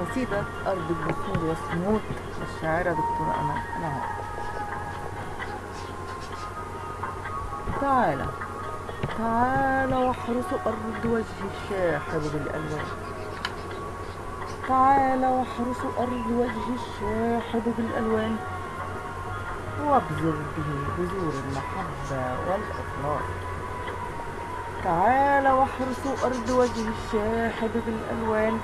قصيدة أرض البثور والسموت للشاعرة دكتورة أمل نعم تعالى تعالى واحرس أرض وجه الشاحب بالألوان. تعالى واحرس أرض وجه الشاحب بالألوان. وابذر به بذور المحبة والإخلاص. تعالى واحرس أرض وجه الشاحب بالألوان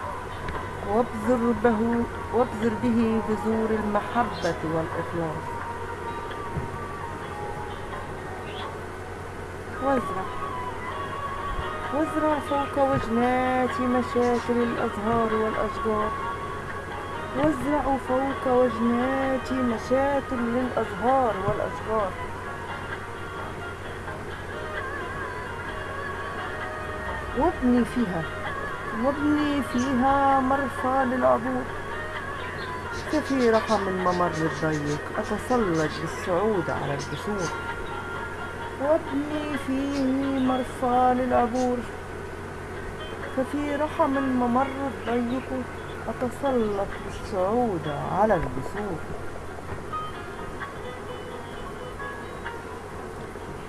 وابذر به وابذر به بذور المحبة والإخلاص. وازرع وازرع فوق وجنات مشاكل الأزهار والأشجار. وازرع فوق وجنات مشاكل للأزهار والأشجار. وابني فيها. وابني فيها مرفى للعبور. ففي رحم الممر الضيق. أتسلق بالصعود على الجسور. وابني فيه مرفى للعبور. ففي رحم الممر الضيق. أتسلق بالصعود على الجسور.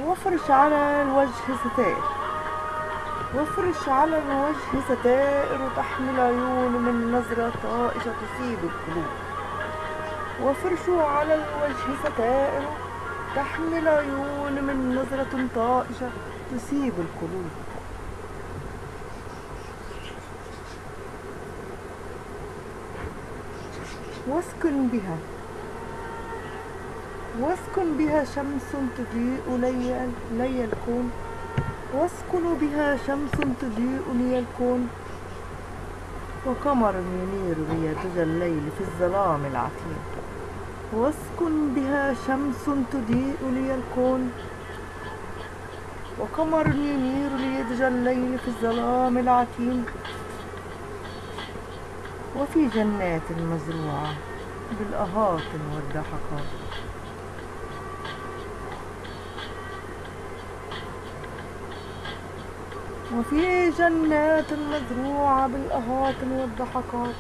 وافرش على الوجه ستائر وافرش على الوجه ستائر تحمي العيون من نظرة طائشة تصيب القلوب. وافرشوا على الوجه ستائر تحمي العيون من نظرة طائشة تصيب القلوب. واسكن بها. واسكن بها شمس تضيء لي, لي الكون واسكن بها شمس تضيء لي الكون وقمر ينير لي دجى الليل في الظلام العتيم واسكن بها شمس تضيء لي الكون وقمر ينير لي دجى الليل في الظلام العتيم وفي جنات مزروعة بالأهات والضحكات وفي جنات مزروعة بالأهات والضحكات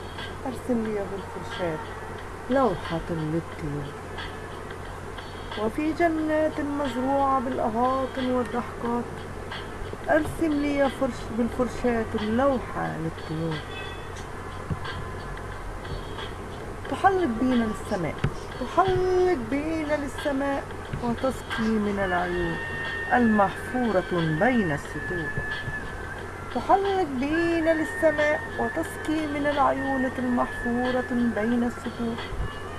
أرسم لي بالفرشاة لوحة للطيور. وفي جنات مزروعة بالأهات والضحكات أرسم لي فرش بالفرشاة لوحة للطيور. تحلق بينا للسماء تحلق بينا للسماء وتسقي من العيون. المحفورة بين السطور تحلق بينا للسماء وتسقي من العيون المحفورة بين السطور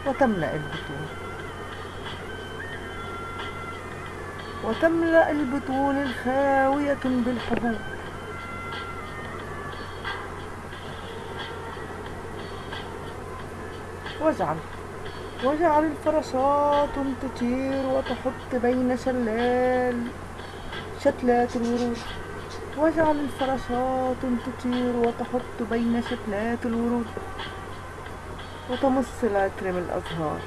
وتملأ البطون. وتملأ البطون الخاوية بالحبوب. واجعل واجعل الفراشات تطير وتحط بين شلال شتلات الورود واجعل الفراشات تطير وتحط بين شتلات الورود وتمص العطر الأزهار.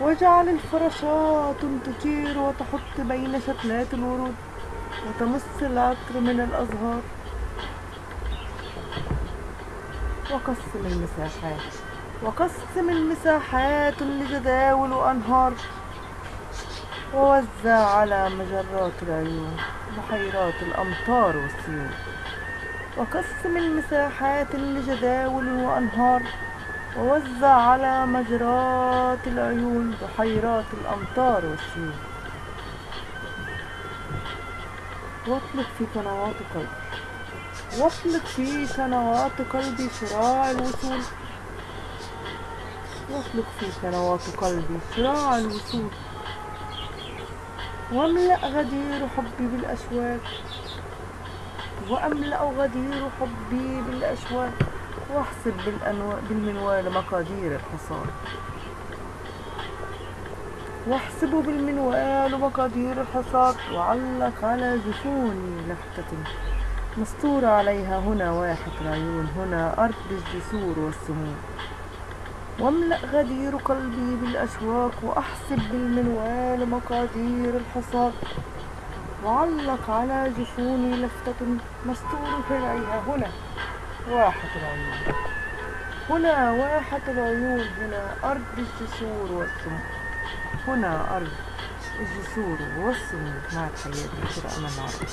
واجعل الفراشات تطير وتحط بين شتلات الورود وتمص العطر من الأزهار. وقسم المساحات. وقسم المساحات لجداول وأنهار ووزع على مجرات العيون بحيرات الأمطار والسيول. وقسم المساحات لجداول وأنهار ووزع على مجرات العيون بحيرات الأمطار والسيول. واطلق في قنوات قلبي. واطلق في قنوات قلبي شراع الوصول. واطلق في قنوات قلبي. شراع الوصول واملأ غدير حبي بالأشواك وأملأ غدير حبي بالأشواك واحسب. بالمنوال مقادير الحصان واحسب بالمنوال مقادير الحصاد. وعلق على جفوني لفتة مستور عليها هنا واحة العيون. هنا أرض الجسور والسموم واملأ غدير قلبي بالأشواق وأحسب بالمنوال مقادير الحصاد وعلق على جفوني لفتة مستور فرعها. هنا واحة العيون. هنا واحة العيون. هنا أرض الجسور والسمو. هنا أرض الجسور والسمو. مع تحياتي. دكتورة أمل عربي